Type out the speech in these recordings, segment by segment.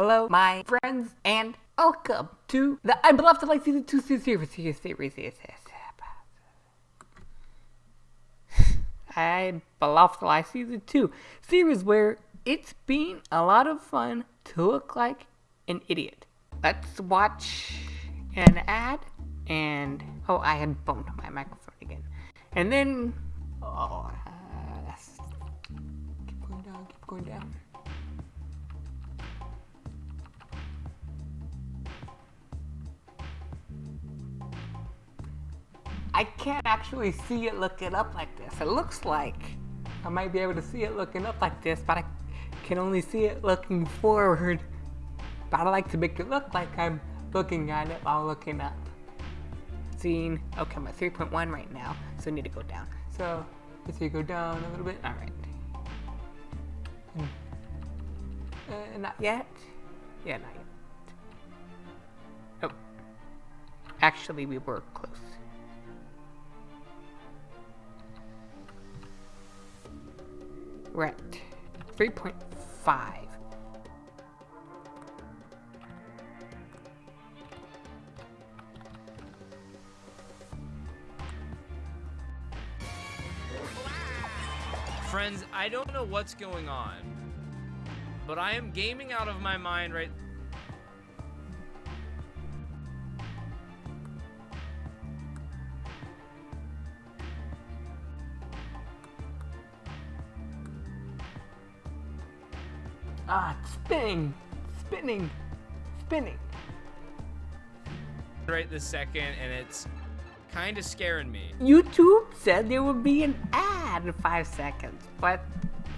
Hello, my friends, and welcome to the I Beloved Like Season 2 series. series, series. series. I Beloved Like Season 2 series where it's been a lot of fun to look like an idiot. Let's watch an ad, and oh, I had bumped my microphone again. And then, oh, uh, keep going down, keep going down. I can't actually see it looking up like this. It looks like I might be able to see it looking up like this, but I can only see it looking forward. But I like to make it look like I'm looking at it while looking up. Seeing, okay, I'm at 3.1 right now, so I need to go down. So, let's see, go down a little bit. All right. Uh, not yet? Yeah, not yet. Oh. Actually, we were close. We're at 3.5. Friends, I don't know what's going on, but I am gaming out of my mind right spinning, spinning, spinning. right this second, and it's kind of scaring me. YouTube said there would be an ad in five seconds, but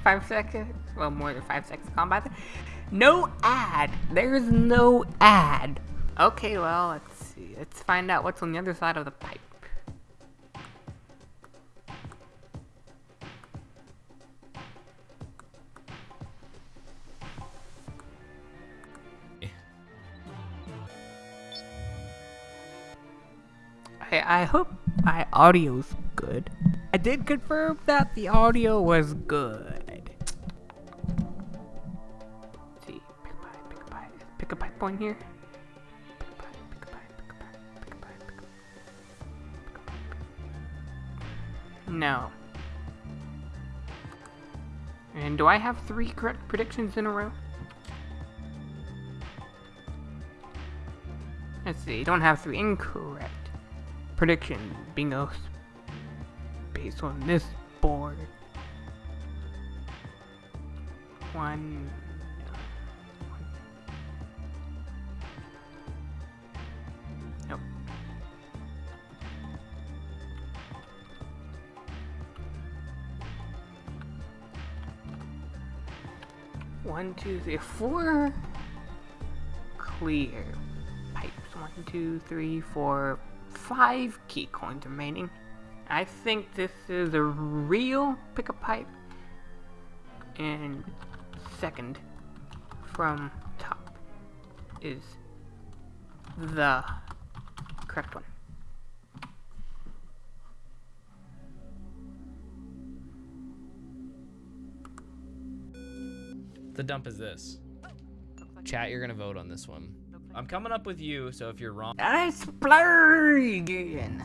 five seconds, well, more than five seconds gone by. There. No ad. There's no ad. Okay, well, let's see. Let's find out what's on the other side of the pipe. I, hope my audio's good. I did confirm that the audio was good. Let's see, pick a pipe, pick a pipe, pick a pipe point here. No. And do I have three correct predictions in a row? Let's see, don't have three incorrect prediction bingo based on this board. One. One, two, three, four clear pipes. One, two, three, four, five key coins remaining. I think this is a real pick-up pipe. And second from top is the correct one. The dump is this. Chat, you're gonna vote on this one. I'm coming up with you, so if you're wrong... I splurge again.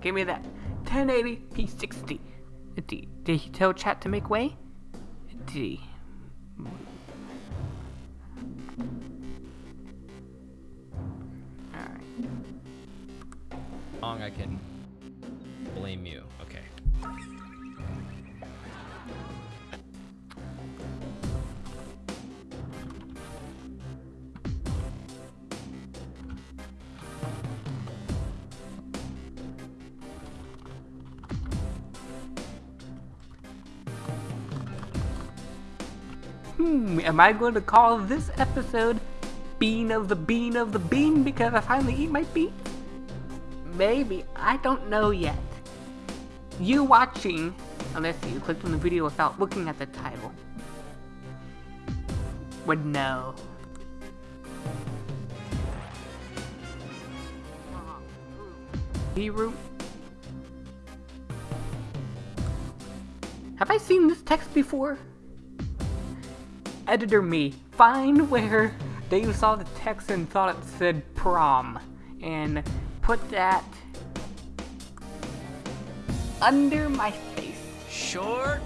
Give me that 1080 P60. D. Did he tell chat to make way? D. Alright. Long I can am I going to call this episode Bean of the Bean of the Bean because I finally eat my bean? Maybe. I don't know yet. You watching, unless you clicked on the video without looking at the title, would know. Root. Have I seen this text before? Editor me, find where they saw the text and thought it said prom, and put that under my face. Short?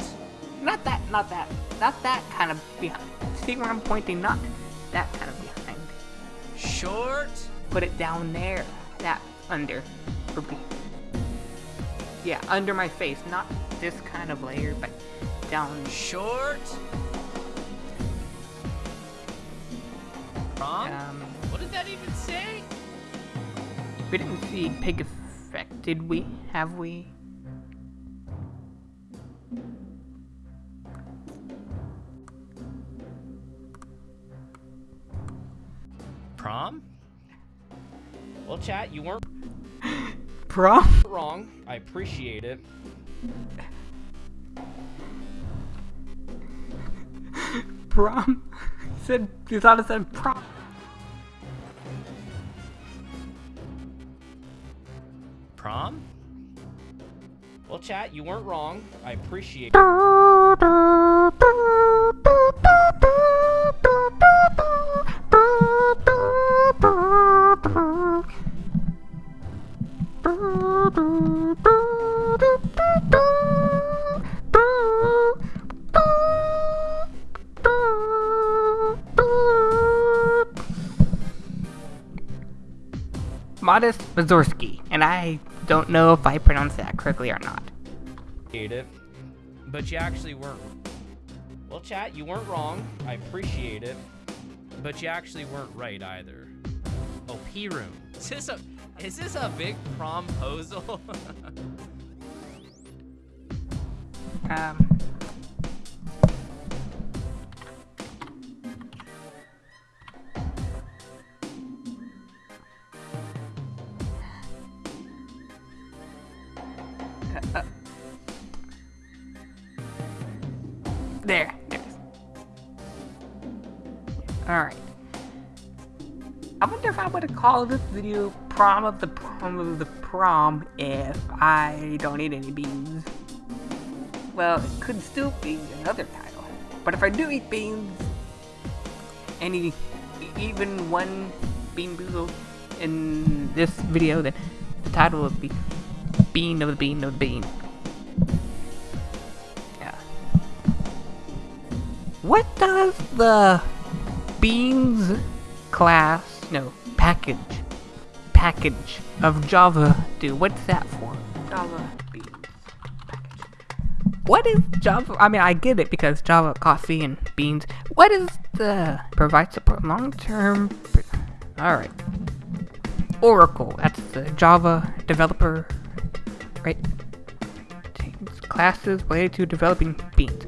Not that, not that, not that kind of behind. See where I'm pointing? Not that kind of behind. Short? Put it down there. That under. Or be. Yeah, under my face. Not this kind of layer, but down. Short? Um, what did that even say? we didn't see pig effect, did we? Have we? Prom? Well, chat, you weren't Prom? wrong. I appreciate it. Prom? said you thought it said prom. Prom? Well, chat, you weren't wrong. I appreciate Modest Mazurski, and I don't know if I pronounced that correctly or not. it. But you actually weren't. Well, chat, you weren't wrong. I appreciate it. But you actually weren't right either. Oh, P room. Is this a is this a big promposal? Um, called this video prom of the prom of the prom if I don't eat any beans. Well, it could still be another title. But if I do eat beans, any, even one bean boozle in this video, then the title would be Bean of the Bean of the Bean. Yeah. What does the beans class, no, package, package of Java do? What's that for? Java beans package. What is Java? I mean, I get it because Java, coffee, and beans. What is the provide support long term? All right. Oracle. That's the Java developer, right? Classes related to developing beans.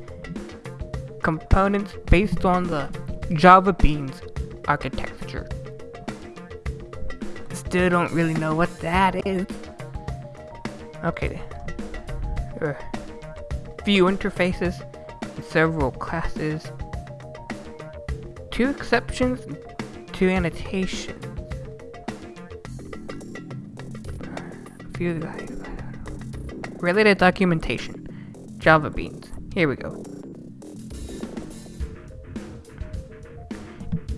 Components based on the Java Beans architecture. Still don't really know what that is. Okay. Uh, few interfaces, several classes, two exceptions, two annotations. A few related documentation, Java Beans. Here we go.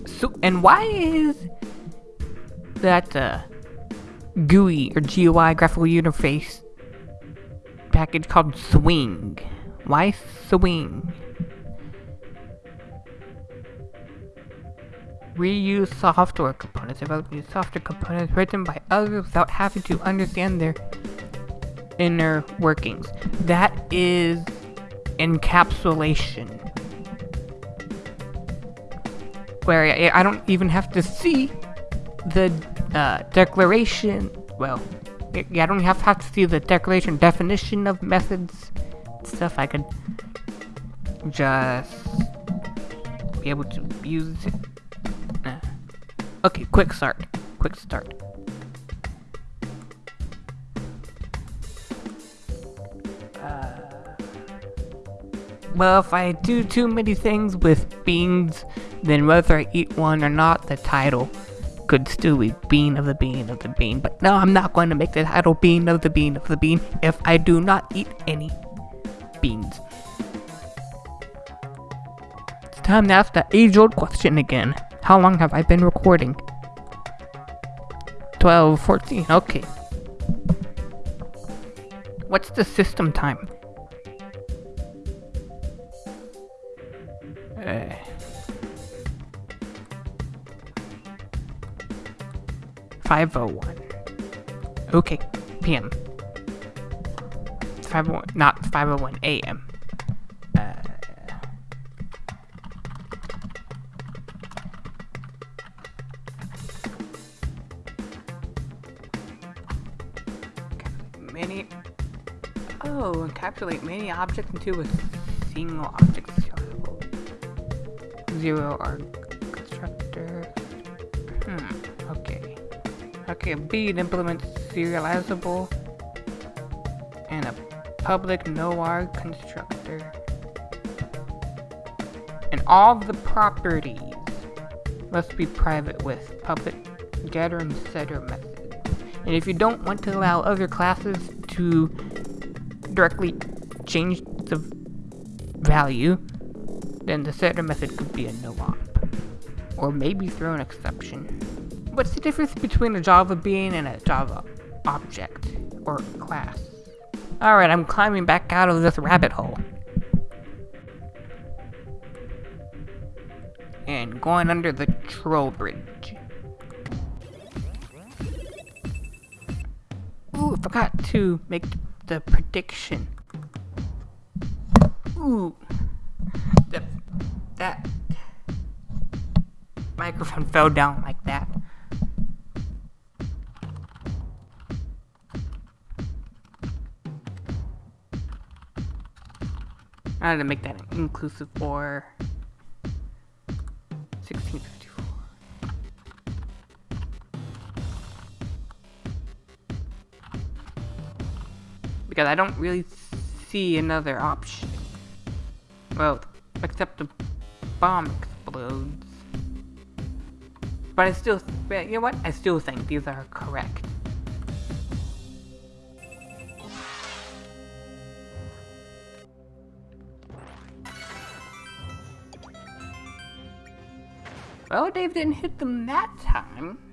So, and why is that uh, GUI or GUI graphical interface package called Swing? Why Swing? Reuse software components, developing software components written by others without having to understand their inner workings. That is encapsulation. Where I don't even have to see the uh, declaration. Well, I don't have, to see the declaration definition of methods stuff. I could just be able to use it. Okay, quick start. Quick start. Uh, well, if I do too many things with beans, then whether I eat one or not, the title could still be Bean of the Bean of the Bean. But no, I'm not going to make the title Bean of the Bean of the Bean if I do not eat any beans. It's time to ask the age-old question again. How long have I been recording? 12, 14, okay. What's the system time? Uh, Five oh one. Okay, PM. Five oh one, not five oh one AM. Uh, many. Oh, encapsulate many objects into a single object. Zero arg constructor. Hmm. Okay. Okay. B it implements serializable and a public no arg constructor. And all the properties must be private with public getter and setter methods. And if you don't want to allow other classes to directly change the value, then the setter method could be a no-op. Or maybe throw an exception. What's the difference between a Java bean and a Java object or class? Alright, I'm climbing back out of this rabbit hole. And going under the troll bridge. Ooh, forgot to make the prediction. Ooh. The, that microphone fell down like that. I had to make that inclusive for 1654. Because I don't really see another option. Well, except the bomb explodes. But I still, you know what? I still think these are correct. Well, Dave didn't hit them that time.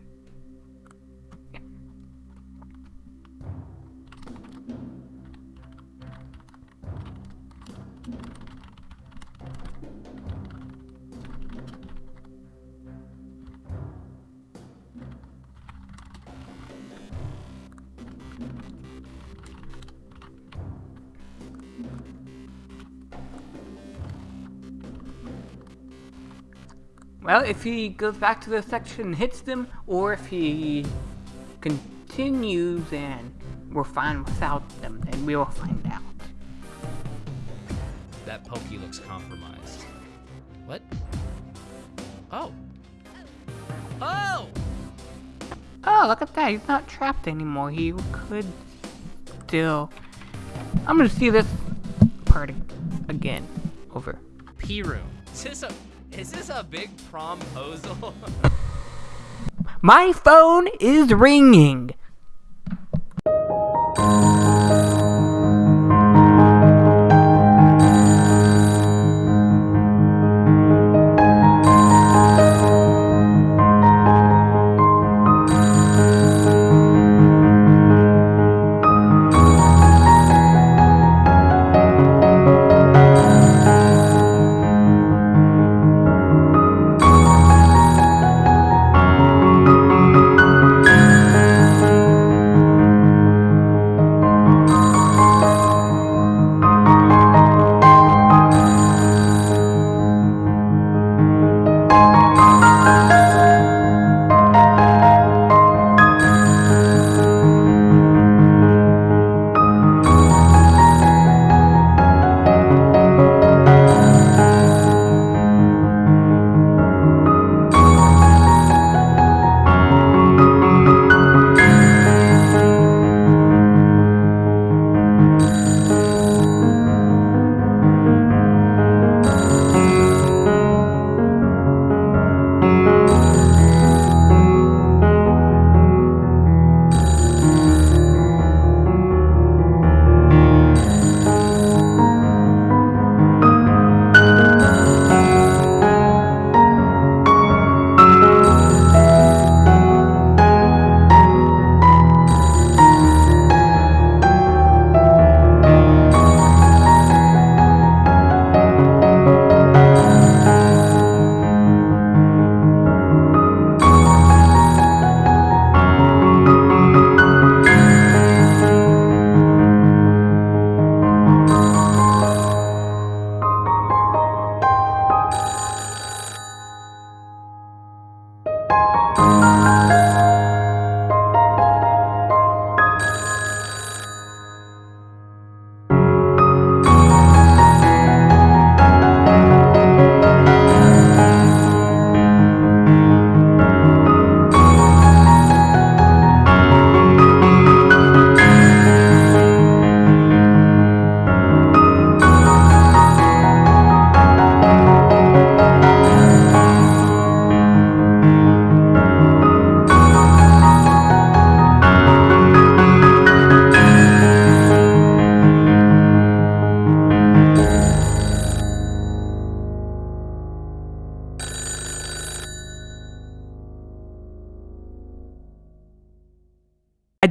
Well, if he goes back to the section and hits them, or if he continues and we're fine without them, then we will find out. That Pokey looks compromised. What? Oh. Oh! Oh, look at that. He's not trapped anymore. He could still... I'm gonna see this part again. Over. P room. Is this a is this a big promposal? My phone is ringing.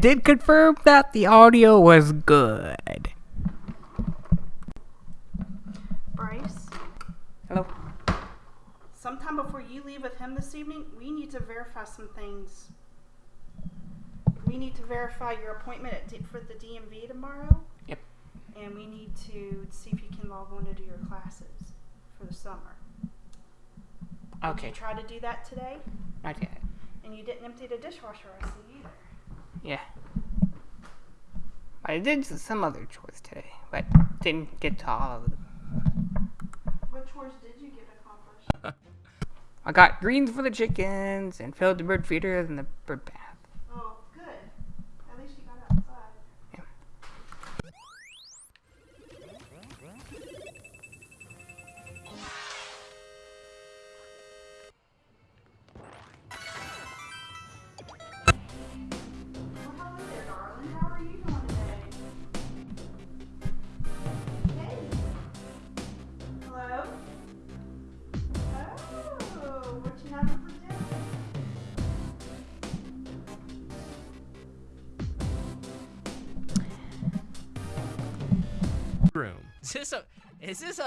Did confirm that the audio was good. Bryce, Hello. sometime before you leave with him this evening, we need to verify some things. We need to verify your appointment at D- for the DMV tomorrow. Yep. And we need to see if you can log on to do your classes for the summer. Did Okay. you try to do that today? Not yet. And you didn't empty the dishwasher, I see either. Yeah. I did some other chores today, but didn't get to all of them. What chores did you get accomplished? I got greens for the chickens and filled the bird feeder and the bird bath.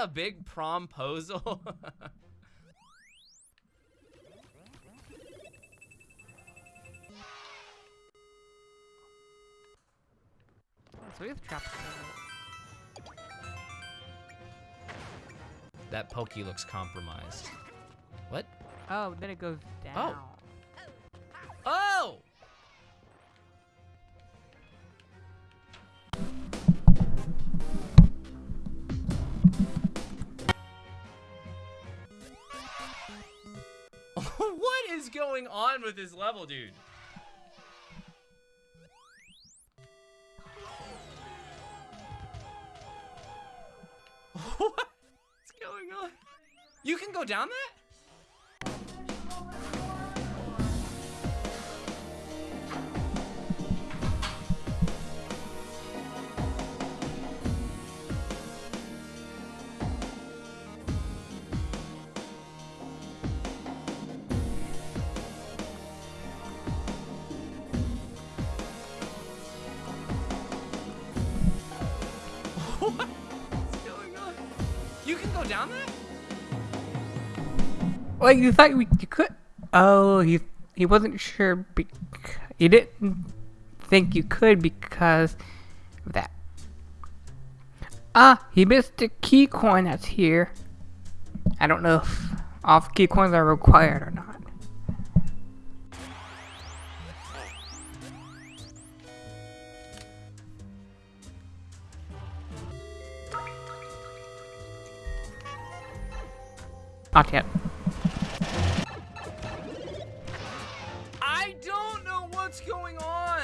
A big promposal? So we have trapped. that pokey looks compromised. What? Oh, then it goes oh. down. Oh! With this level, dude? What's going on? You can go down that? Well, you thought we, you could. Oh, he he wasn't sure. Bec- he didn't think you could because of that. Ah, he missed a key coin that's here. I don't know if off key coins are required or not. Not yet. I don't know what's going on.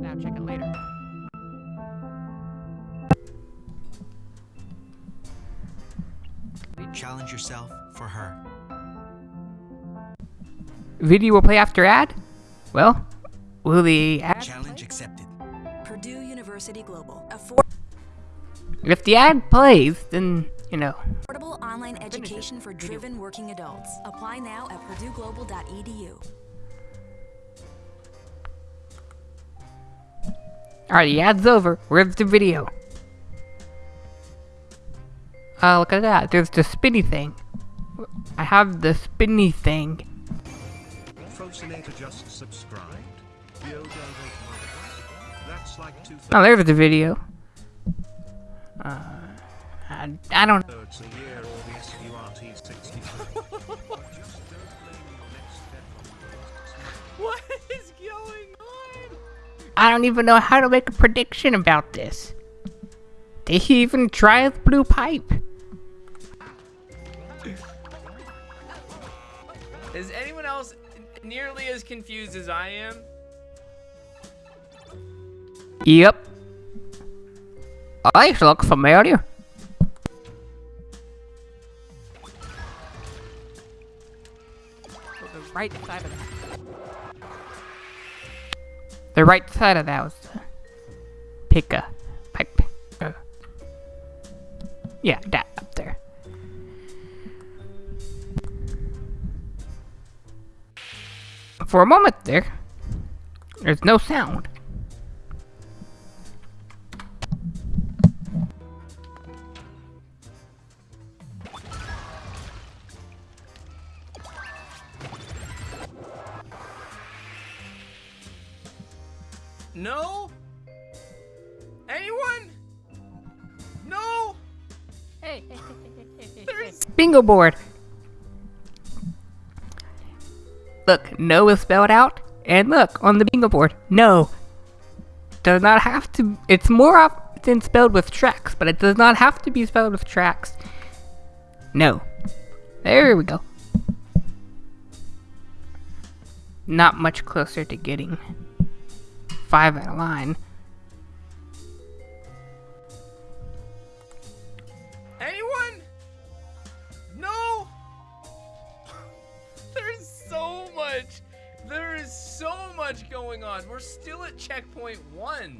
Now check it later. Challenge yourself for her. Video will play after ad? Well, will the ad Challenge accepted. Purdue University Global, If the ad plays, then, you know. Affordable online education for driven working adults. Apply now at purdueglobal.edu. Alright, the ad's over. Where's the video? Uh, look at that. There's the spinny thing. I have the spinny thing. Frosinator just subscribed. Yo, David Mother. That's like two Oh, there's the video. Uh, I, I don't thirds I don't even know how to make a prediction about this. Did he even try the blue pipe? Is anyone else nearly as confused as I am? Yep. These look familiar. Right side The right side of that was the pick a pipe. Uh, yeah, that up there. For a moment there, There's no sound. Bingo board. Look, no is spelled out, and look on the bingo board, no. Does not have to. It's more often spelled with tracks, but it does not have to be spelled with tracks. No. There we go. Not much closer to getting five out of line. Much going on. We're still at checkpoint one.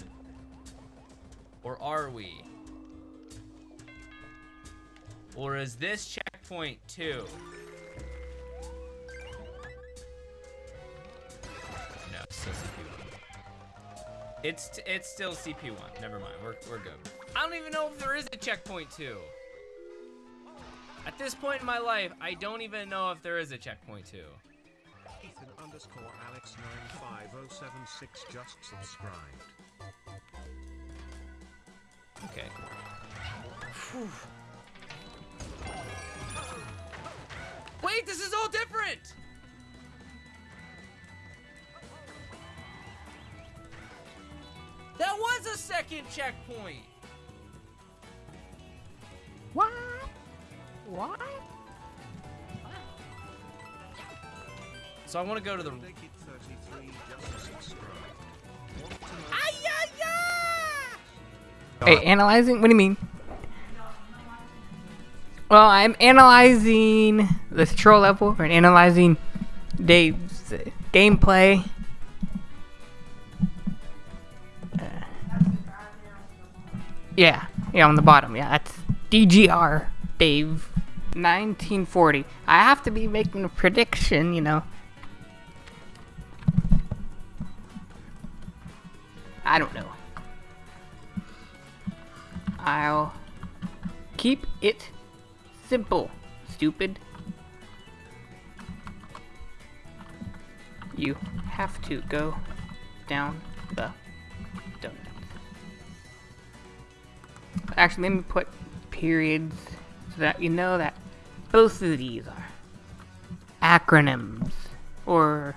Or are we? Or is this checkpoint two? No, it's still CP1. It's it's still CP1. Never mind. We're we're good. I don't even know if there is a checkpoint two. At this point in my life, I don't even know if there is a checkpoint two. Ethan underscore Alex 95076 just subscribed. Okay. Wait, this is all different! That was a second checkpoint! What? What? So I want to go to the... 33 just subscribed. Want to know Hey, analyzing? What do you mean? Well, I'm analyzing the troll level or analyzing Dave's uh, gameplay. Uh, yeah, yeah, on the bottom. Yeah, that's DGR Dave 1940. I have to be making a prediction, you know. I don't know. I'll keep it simple, stupid. You have to go down the donut. Actually, let me put periods so that you know that both of these are acronyms or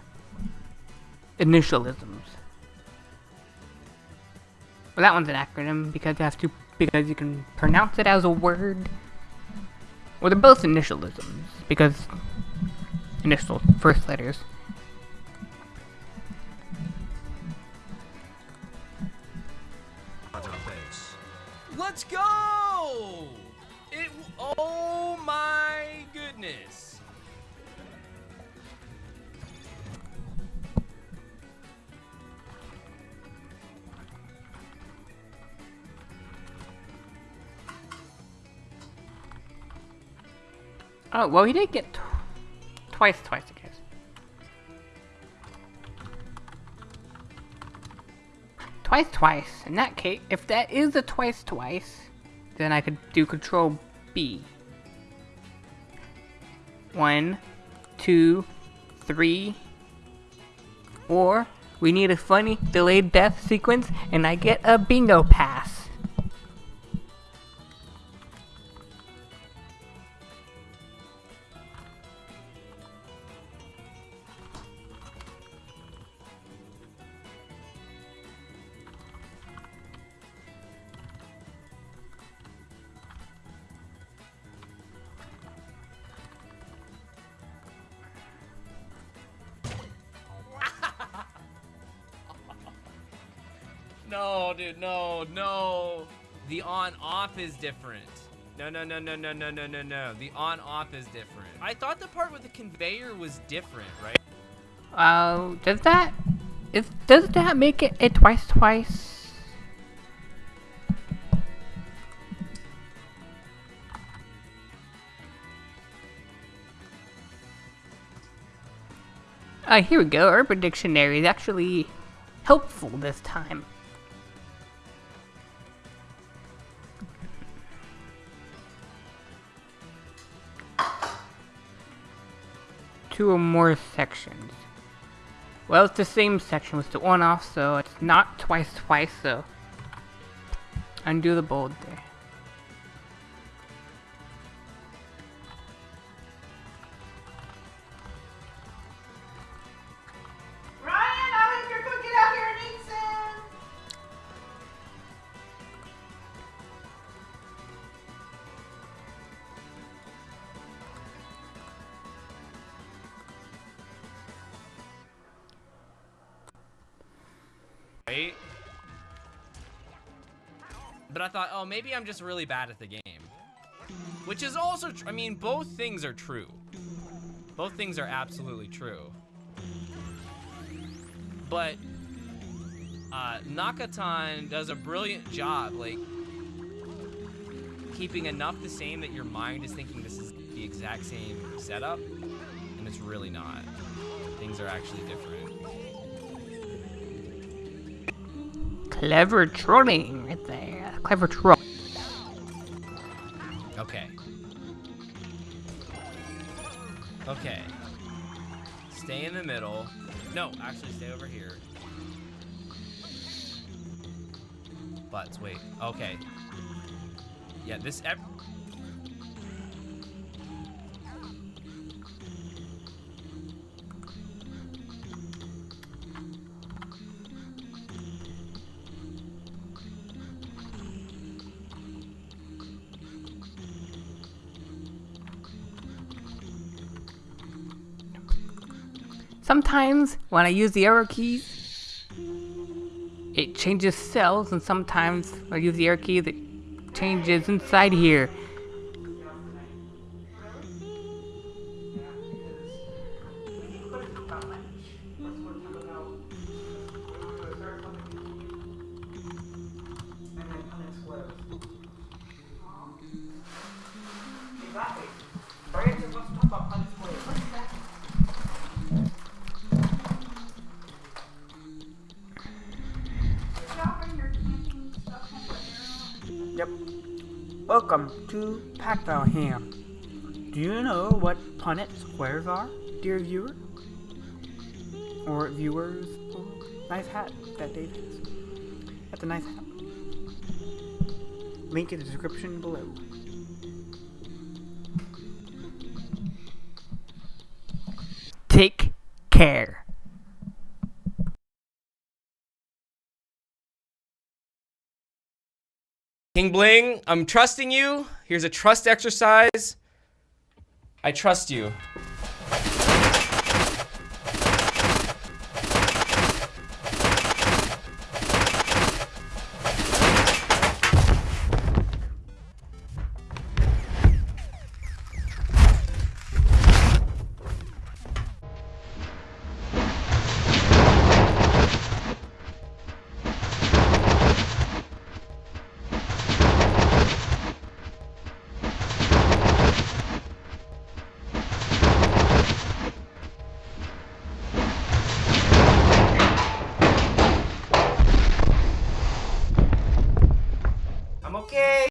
initialisms. Well, that one's an acronym because it has to because you can pronounce it as a word. Well, they're both initialisms because initial first letters. Let's go! It... Oh my Oh, well, he did get tw- twice, twice, I guess. Twice, twice. In that case, if that is a twice, twice, then I could do Control B. One, two, three, or we need a funny delayed death sequence, and I get a bingo pass. No, dude, no, no. The on-off is different. No, no, no, no, no, no, no, no, no. The on-off is different. I thought the part with the conveyor was different, right? Uh, does that is does that make it a twice twice? Uh, here we go. Urban Dictionary is actually helpful this time. Two or more sections. Well, it's the same section with the one off, so it's not twice twice, so undo the bold there. Maybe I'm just really bad at the game. Which is also, I mean, both things are true. Both things are absolutely true. But uh, Nakatan does a brilliant job, like keeping enough the same that your mind is thinking this is the exact same setup, and it's really not. Things are actually different. Clever trolling right there. Clever troll. Butts, wait. Okay. Yeah, this Sometimes when I use the arrow keys, it changes cells, and sometimes I use the arrow key, it changes inside here. Nice hat that Dave has. That's a nice hat. Link in the description below. Take care. King Bling, I'm trusting you. Here's a trust exercise. I trust you.